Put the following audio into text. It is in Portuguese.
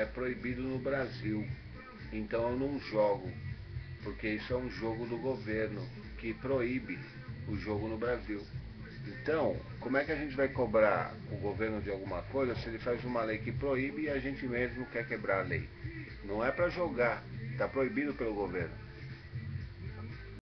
é proibido no Brasil. Então eu não jogo, porque isso é um jogo do governo que proíbe o jogo no Brasil. Então, como é que a gente vai cobrar o governo de alguma coisa se ele faz uma lei que proíbe e a gente mesmo quer quebrar a lei? Não é para jogar, está proibido pelo governo.